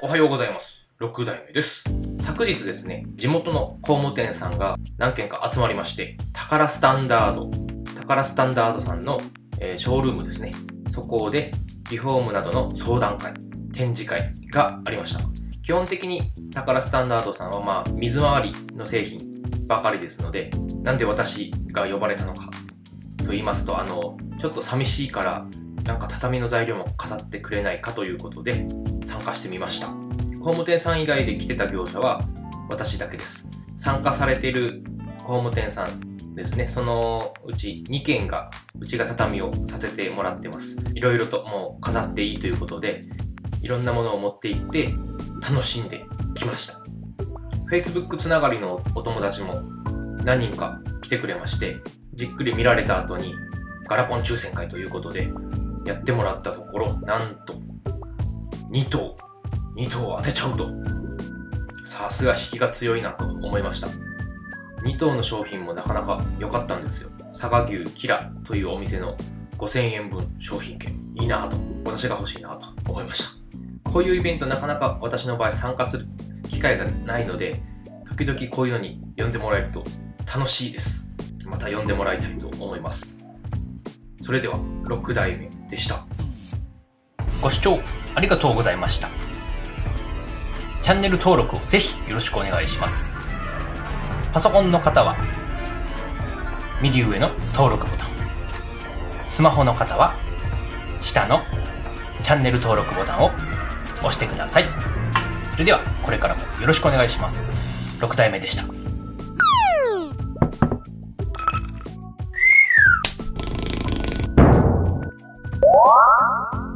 おはようございます。6代目です。昨日ですね、地元の工務店さんが何軒か集まりまして、宝スタンダード、宝スタンダードさんの、えーショールームですね。そこでリフォームなどの相談会、展示会がありました。基本的に宝スタンダードさんはまあ水回りの製品ばかりですので、なんで私が呼ばれたのかと言いますと、あの、ちょっと寂しいから、なんか畳の材料も飾ってくれないかということで参加してみました。工務店さん以外で来てた業者は私だけです。参加されている工務店さんですね、そのうち2件が、うちが畳をさせてもらってます。いろいろともう飾っていいということで、いろんなものを持って行って楽しんできました。Facebook つながりのお友達も何人か来てくれまして、じっくり見られた後にガラポン抽選会ということでやってもらったところ、なんと2等、2等当てちゃうと。さすが引きが強いなと思いました。2等の商品もなかなか良かったんですよ。佐賀牛キラというお店の5000円分商品券。いいなと、私が欲しいなと思いました。こういうイベントなかなか私の場合参加する機会がないので、時々こういうのに呼んでもらえると楽しいです。また呼んでもらいたいと思います。それでは6代目でした。ご視聴ありがとうございました。チャンネル登録をぜひよろしくお願いします。パソコンの方は右上の登録ボタン。スマホの方は下のチャンネル登録ボタンを押してください。それではこれからもよろしくお願いします。6代目でした。Música